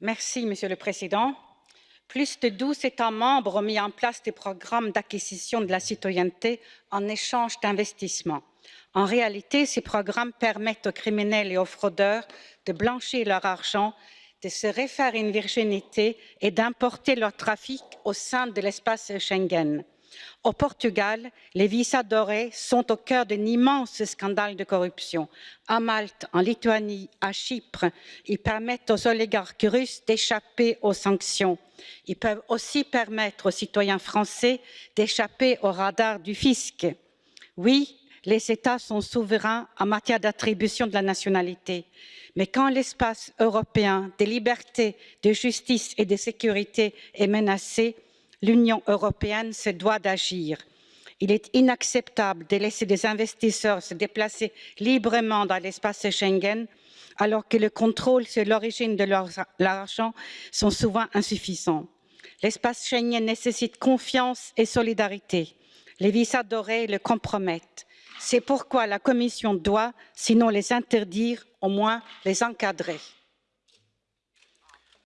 Merci, Monsieur le Président. Plus de 12 États membres ont mis en place des programmes d'acquisition de la citoyenneté en échange d'investissements. En réalité, ces programmes permettent aux criminels et aux fraudeurs de blanchir leur argent, de se refaire une virginité et d'importer leur trafic au sein de l'espace Schengen. Au Portugal, les visas dorés sont au cœur d'un immense scandale de corruption. À Malte, en Lituanie, à Chypre, ils permettent aux oligarques russes d'échapper aux sanctions. Ils peuvent aussi permettre aux citoyens français d'échapper au radar du fisc. Oui, les États sont souverains en matière d'attribution de la nationalité. Mais quand l'espace européen des libertés, de justice et de sécurité est menacé, l'Union européenne se doit d'agir. Il est inacceptable de laisser des investisseurs se déplacer librement dans l'espace Schengen alors que le contrôle sur l'origine de leur argent sont souvent insuffisants. L'espace Schengen nécessite confiance et solidarité. Les visas dorés le compromettent. C'est pourquoi la Commission doit, sinon les interdire, au moins les encadrer.